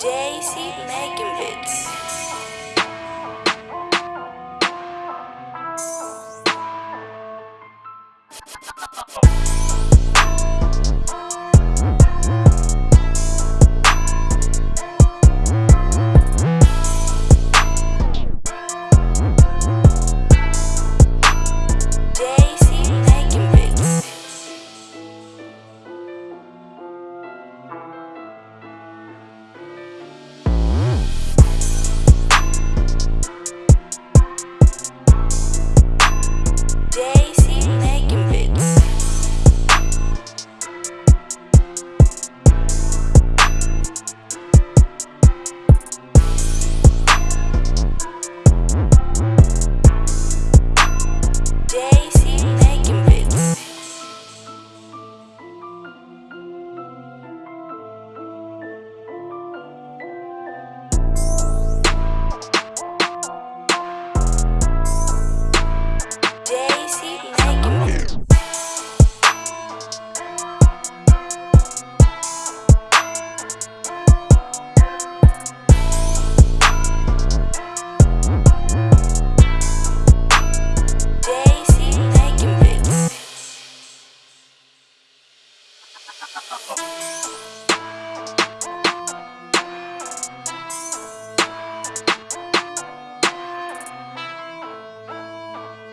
Daisy making bits.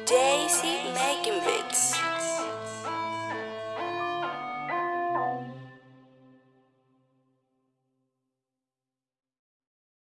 Daisy making bits.